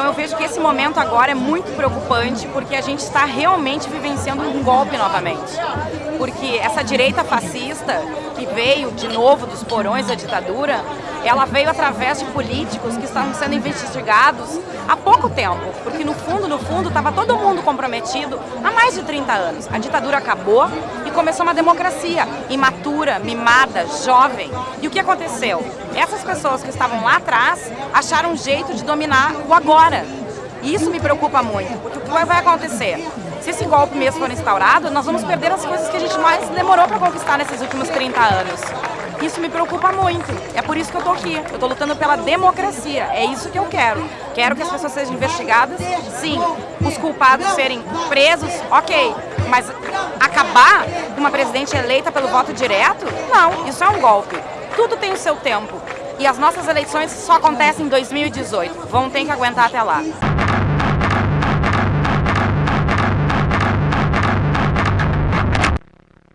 Então eu vejo que esse momento agora é muito preocupante porque a gente está realmente vivenciando um golpe novamente. Porque essa direita fascista que veio de novo dos porões da ditadura, ela veio através de políticos que estavam sendo investigados há pouco tempo, porque no fundo, no fundo, estava todo mundo comprometido há mais de 30 anos. A ditadura acabou e começou uma democracia imatura, mimada, jovem. E o que aconteceu? Essas pessoas que estavam lá atrás acharam um jeito de dominar o agora. E isso me preocupa muito, porque o que vai acontecer? Se esse golpe mesmo for instaurado, nós vamos perder as coisas que a gente mais demorou para conquistar nesses últimos 30 anos. Isso me preocupa muito. É por isso que eu tô aqui. Eu tô lutando pela democracia. É isso que eu quero. Quero que as pessoas sejam investigadas, sim. Os culpados serem presos, ok. Mas acabar com uma presidente eleita pelo voto direto? Não, isso é um golpe. Tudo tem o seu tempo. E as nossas eleições só acontecem em 2018. Vão ter que aguentar até lá.